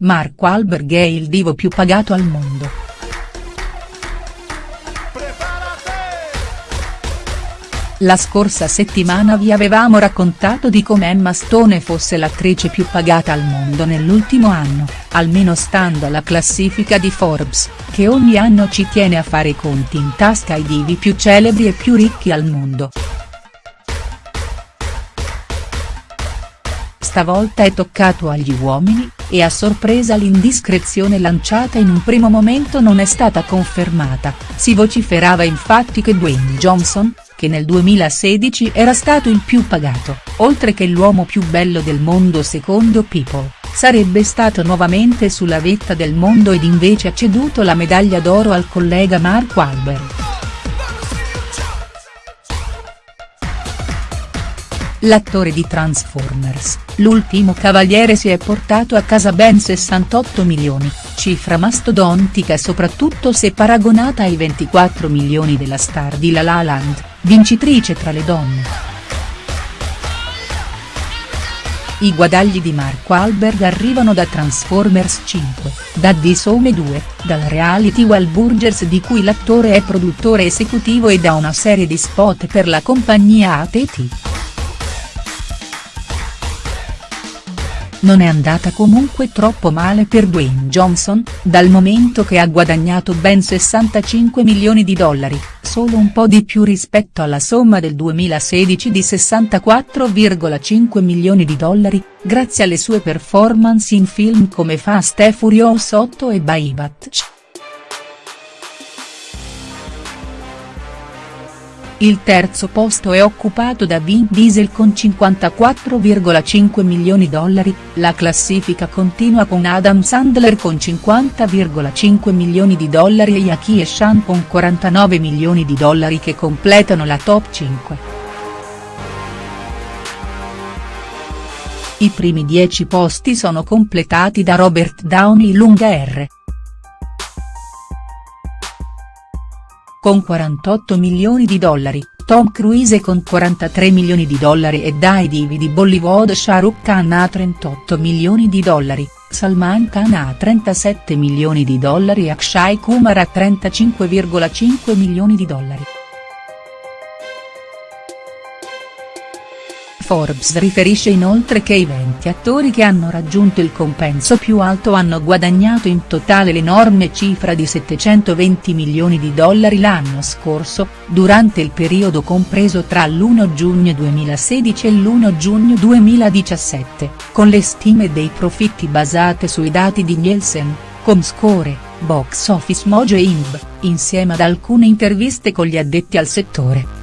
Mark Wahlberg è il divo più pagato al mondo. La scorsa settimana vi avevamo raccontato di come Emma Stone fosse l'attrice più pagata al mondo nell'ultimo anno, almeno stando alla classifica di Forbes, che ogni anno ci tiene a fare i conti in tasca ai divi più celebri e più ricchi al mondo. Stavolta è toccato agli uomini, e a sorpresa l'indiscrezione lanciata in un primo momento non è stata confermata, si vociferava infatti che Dwayne Johnson, che nel 2016 era stato il più pagato, oltre che l'uomo più bello del mondo secondo People, sarebbe stato nuovamente sulla vetta del mondo ed invece ha ceduto la medaglia d'oro al collega Mark Wahlberg. L'attore di Transformers, l'ultimo cavaliere si è portato a casa ben 68 milioni, cifra mastodontica soprattutto se paragonata ai 24 milioni della star di La La Land, vincitrice tra le donne. I guadagli di Mark Wahlberg arrivano da Transformers 5, da The Some 2, dal reality Wahlburgers di cui l'attore è produttore esecutivo e da una serie di spot per la compagnia AT&T. Non è andata comunque troppo male per Dwayne Johnson, dal momento che ha guadagnato ben 65 milioni di dollari, solo un po' di più rispetto alla somma del 2016 di 64,5 milioni di dollari, grazie alle sue performance in film come Fast e Furious 8 e By Il terzo posto è occupato da Vin Diesel con 54,5 milioni dollari, la classifica continua con Adam Sandler con 50,5 milioni di dollari e Jackie Chan con 49 milioni di dollari che completano la top 5. I primi 10 posti sono completati da Robert Downey lunga R. con 48 milioni di dollari, Tom Cruise con 43 milioni di dollari e dai divi di Bollywood Shah Rukh Khan ha 38 milioni di dollari, Salman Khan ha 37 milioni di dollari e Akshay Kumar ha 35,5 milioni di dollari. Forbes riferisce inoltre che i 20 attori che hanno raggiunto il compenso più alto hanno guadagnato in totale l'enorme cifra di 720 milioni di dollari l'anno scorso, durante il periodo compreso tra l'1 giugno 2016 e l'1 giugno 2017, con le stime dei profitti basate sui dati di Nielsen, Comscore, Box Office Mojo e INB, insieme ad alcune interviste con gli addetti al settore.